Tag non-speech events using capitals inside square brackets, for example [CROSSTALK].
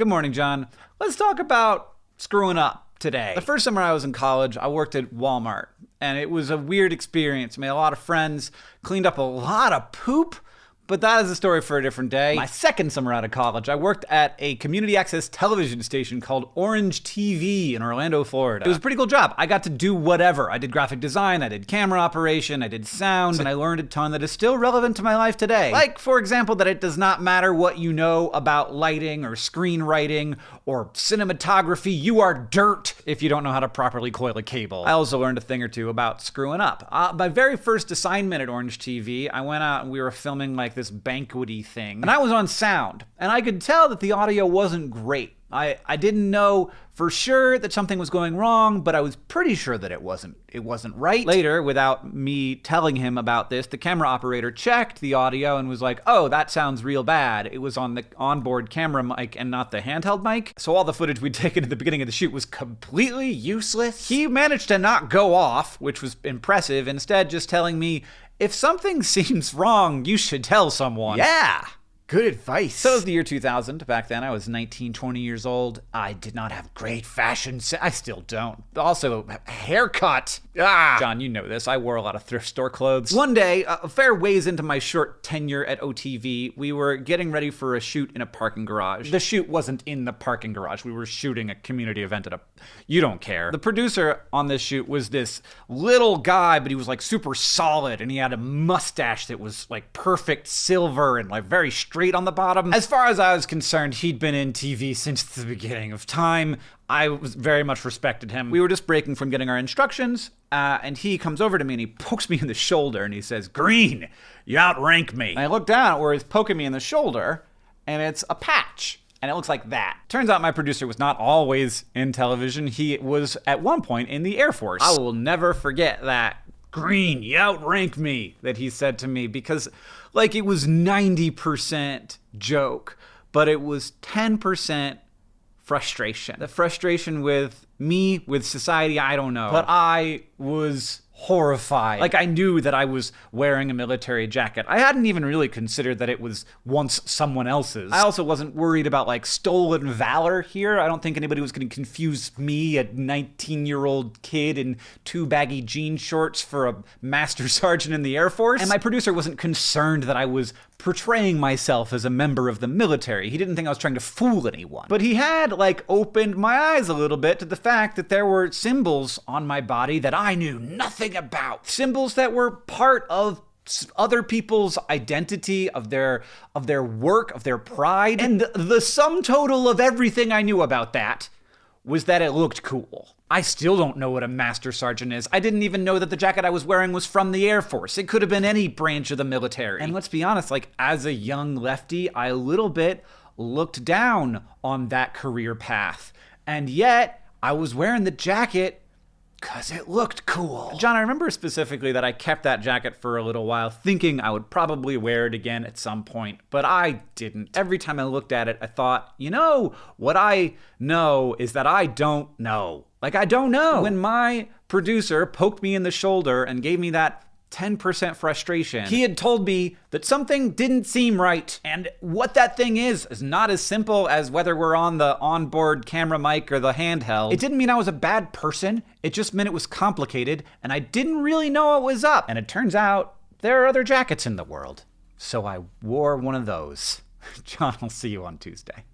Good morning, John. Let's talk about screwing up today. The first summer I was in college, I worked at Walmart, and it was a weird experience. I made a lot of friends, cleaned up a lot of poop but that is a story for a different day. My second summer out of college, I worked at a community access television station called Orange TV in Orlando, Florida. It was a pretty cool job. I got to do whatever. I did graphic design, I did camera operation, I did sound, and I learned a ton that is still relevant to my life today. Like, for example, that it does not matter what you know about lighting or screenwriting or cinematography, you are dirt if you don't know how to properly coil a cable. I also learned a thing or two about screwing up. Uh, my very first assignment at Orange TV, I went out and we were filming like this banquety thing. And I was on sound, and I could tell that the audio wasn't great. I, I didn't know for sure that something was going wrong, but I was pretty sure that it wasn't it wasn't right. Later, without me telling him about this, the camera operator checked the audio and was like, "Oh, that sounds real bad. It was on the onboard camera mic and not the handheld mic." So all the footage we'd [LAUGHS] taken at the beginning of the shoot was completely useless. He managed to not go off, which was impressive, instead just telling me if something [LAUGHS] seems wrong, you should tell someone. Yeah. Good advice. So it was the year 2000. Back then, I was 19, 20 years old. I did not have great fashion. I still don't. Also, haircut. Ah. John, you know this. I wore a lot of thrift store clothes. One day, a fair ways into my short tenure at OTV, we were getting ready for a shoot in a parking garage. The shoot wasn't in the parking garage. We were shooting a community event at a. You don't care. The producer on this shoot was this little guy, but he was like super solid, and he had a mustache that was like perfect silver and like very straight straight on the bottom. As far as I was concerned, he'd been in TV since the beginning of time. I was very much respected him. We were just breaking from getting our instructions, uh, and he comes over to me and he pokes me in the shoulder and he says, Green, you outrank me. And I look down at where he's poking me in the shoulder, and it's a patch and it looks like that. Turns out my producer was not always in television. He was at one point in the Air Force. I will never forget that Green, you outrank me, that he said to me because, like, it was 90% joke, but it was 10% frustration. The frustration with me, with society, I don't know. But I was horrified. Like I knew that I was wearing a military jacket. I hadn't even really considered that it was once someone else's. I also wasn't worried about like stolen valor here. I don't think anybody was going to confuse me, a 19-year-old kid in two baggy jean shorts for a master [LAUGHS] sergeant in the Air Force. And my producer wasn't concerned that I was portraying myself as a member of the military. He didn't think I was trying to fool anyone. But he had like opened my eyes a little bit to the fact that there were symbols on my body that I knew nothing about symbols that were part of other people's identity of their of their work of their pride and the, the sum total of everything i knew about that was that it looked cool I still don't know what a master sergeant is. I didn't even know that the jacket I was wearing was from the Air Force. It could have been any branch of the military. And let's be honest, like as a young lefty, I a little bit looked down on that career path. And yet, I was wearing the jacket because it looked cool. John, I remember specifically that I kept that jacket for a little while, thinking I would probably wear it again at some point, but I didn't. Every time I looked at it, I thought, you know, what I know is that I don't know. Like, I don't know. When my producer poked me in the shoulder and gave me that 10% frustration. He had told me that something didn't seem right. And what that thing is, is not as simple as whether we're on the onboard camera mic or the handheld. It didn't mean I was a bad person. It just meant it was complicated and I didn't really know what was up. And it turns out there are other jackets in the world. So I wore one of those. [LAUGHS] John, I'll see you on Tuesday.